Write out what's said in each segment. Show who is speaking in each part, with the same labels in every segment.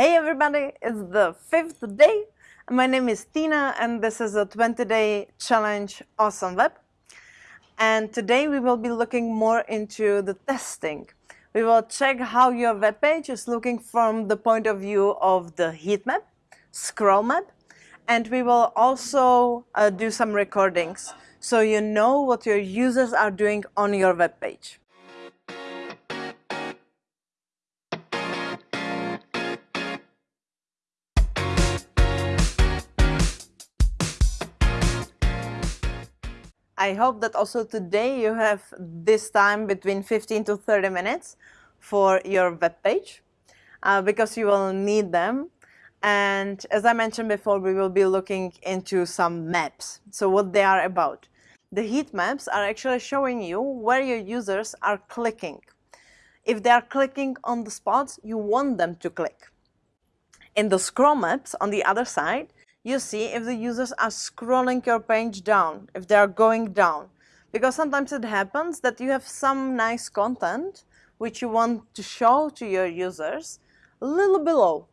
Speaker 1: Hey everybody, it's the fifth day. My name is Tina and this is a 20-day challenge Awesome Web. And today we will be looking more into the testing. We will check how your web page is looking from the point of view of the heat map, scroll map, and we will also uh, do some recordings so you know what your users are doing on your web page. I hope that also today you have this time between 15 to 30 minutes for your web page uh, because you will need them. And as I mentioned before, we will be looking into some maps. So what they are about. The heat maps are actually showing you where your users are clicking. If they are clicking on the spots you want them to click. In the scroll maps on the other side, you see if the users are scrolling your page down, if they are going down. Because sometimes it happens that you have some nice content which you want to show to your users a little below.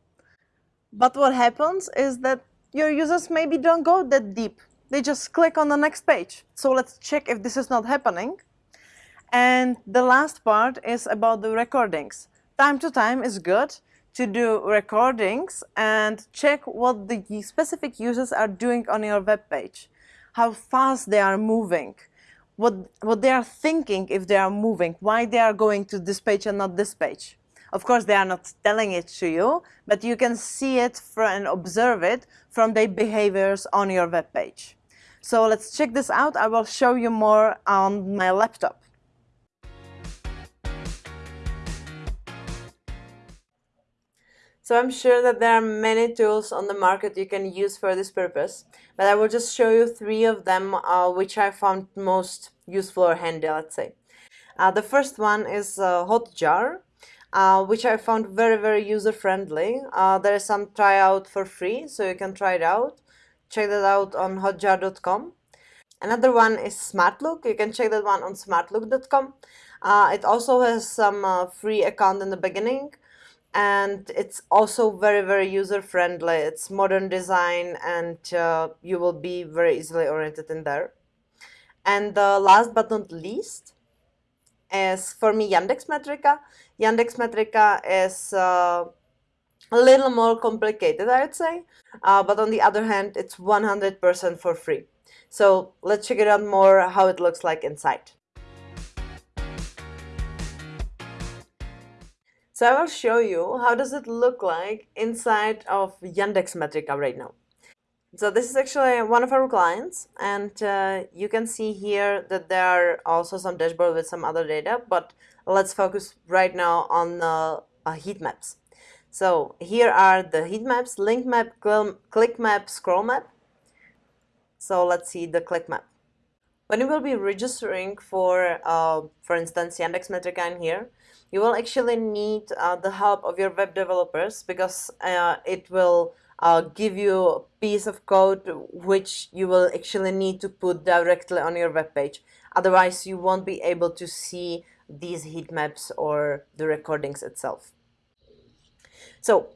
Speaker 1: But what happens is that your users maybe don't go that deep. They just click on the next page. So let's check if this is not happening. And the last part is about the recordings. Time to time is good, to do recordings and check what the specific users are doing on your web page, how fast they are moving, what, what they are thinking if they are moving, why they are going to this page and not this page. Of course, they are not telling it to you, but you can see it and observe it from their behaviors on your web page. So let's check this out. I will show you more on my laptop. So I'm sure that there are many tools on the market you can use for this purpose, but I will just show you three of them uh, which I found most useful or handy, let's say. Uh, the first one is uh, Hotjar, uh, which I found very, very user-friendly. Uh, there is some tryout for free, so you can try it out. Check that out on hotjar.com. Another one is SmartLook. You can check that one on smartlook.com. Uh, it also has some uh, free account in the beginning, and it's also very very user friendly it's modern design and uh, you will be very easily oriented in there. And the last but not least is for me Yandex Metrica. Yandex Metrica is uh, a little more complicated I would say. Uh, but on the other hand it's 100% for free. So let's check it out more how it looks like inside So I will show you how does it look like inside of Yandex Metrica right now. So this is actually one of our clients and uh, you can see here that there are also some dashboard with some other data, but let's focus right now on the uh, heat maps. So here are the heat maps, link map, click map, scroll map. So let's see the click map. When you will be registering for, uh, for instance, Yandex Metrica in here, you will actually need uh, the help of your web developers because uh, it will uh, give you a piece of code which you will actually need to put directly on your web page. Otherwise, you won't be able to see these heat maps or the recordings itself. So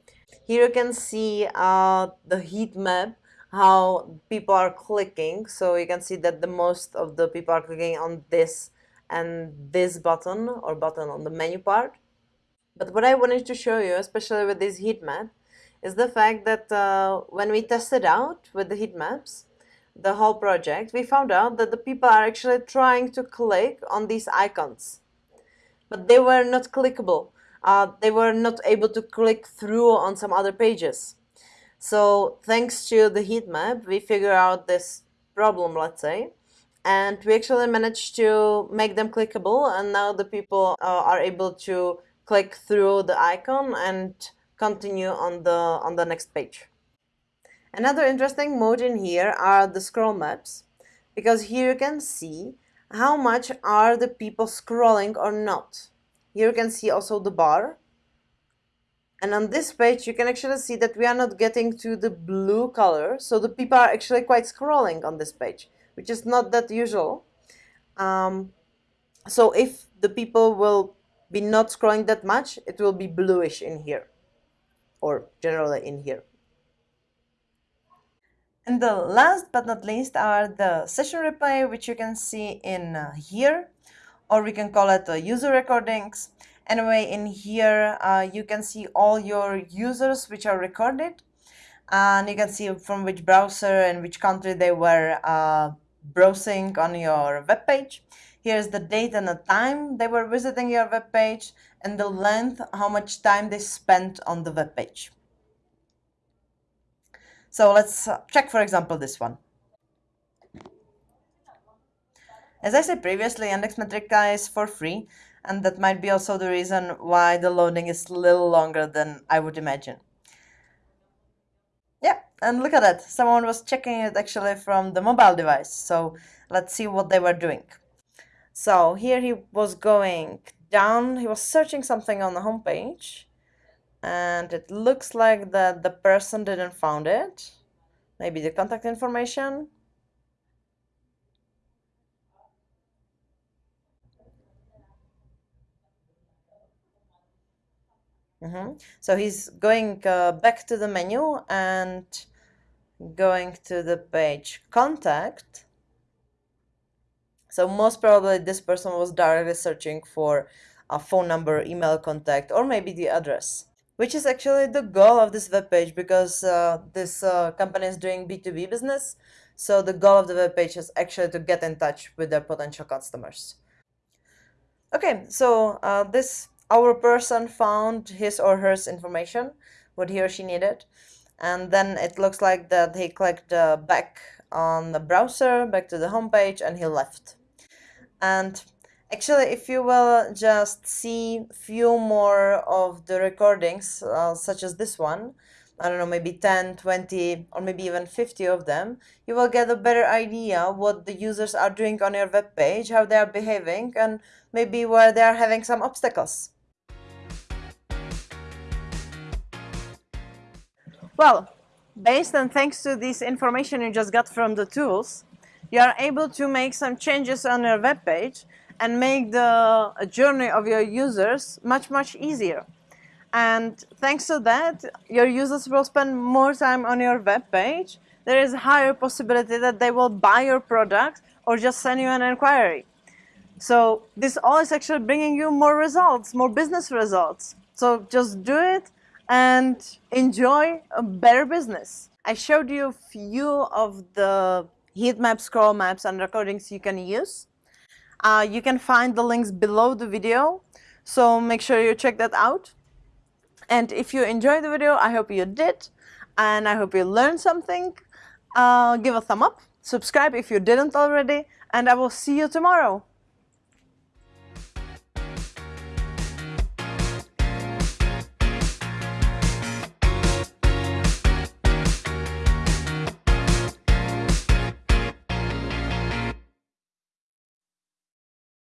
Speaker 1: here you can see uh, the heat map how people are clicking so you can see that the most of the people are clicking on this and this button or button on the menu part. But what I wanted to show you, especially with this heat map, is the fact that uh, when we tested out with the heat maps, the whole project, we found out that the people are actually trying to click on these icons. But they were not clickable. Uh, they were not able to click through on some other pages. So thanks to the heat map, we figure out this problem, let's say, and we actually managed to make them clickable and now the people uh, are able to click through the icon and continue on the on the next page. Another interesting mode in here are the scroll maps because here you can see how much are the people scrolling or not. Here you can see also the bar and on this page you can actually see that we are not getting to the blue color so the people are actually quite scrolling on this page which is not that usual. Um, so if the people will be not scrolling that much, it will be bluish in here. or generally in here. And the last but not least are the session replay, which you can see in uh, here, or we can call it the user recordings. Anyway, in here, uh, you can see all your users which are recorded, and you can see from which browser and which country they were uh, browsing on your web page. Here's the date and the time they were visiting your web page, and the length, how much time they spent on the web page. So let's uh, check, for example, this one. As I said previously, Yandex Metrika is for free, and that might be also the reason why the loading is a little longer than I would imagine. Yeah, and look at that. Someone was checking it actually from the mobile device. So let's see what they were doing. So here he was going down, he was searching something on the homepage and it looks like that the person didn't found it maybe the contact information mm -hmm. so he's going uh, back to the menu and going to the page contact so most probably this person was directly searching for a phone number email contact or maybe the address which is actually the goal of this web page because uh, this uh, company is doing B2B business. So the goal of the web page is actually to get in touch with their potential customers. Okay, so uh, this our person found his or her information, what he or she needed, and then it looks like that he clicked uh, back on the browser, back to the home page, and he left. And Actually, if you will just see few more of the recordings, uh, such as this one, I don't know, maybe 10, 20, or maybe even 50 of them, you will get a better idea what the users are doing on your web page, how they are behaving, and maybe where they are having some obstacles. Well, based and thanks to this information you just got from the tools, you are able to make some changes on your web page and make the journey of your users much, much easier. And thanks to that, your users will spend more time on your web page. There is a higher possibility that they will buy your product or just send you an inquiry. So this all is actually bringing you more results, more business results. So just do it and enjoy a better business. I showed you a few of the heat maps, scroll maps, and recordings you can use. Uh, you can find the links below the video, so make sure you check that out. And if you enjoyed the video, I hope you did, and I hope you learned something. Uh, give a thumb up, subscribe if you didn't already, and I will see you tomorrow.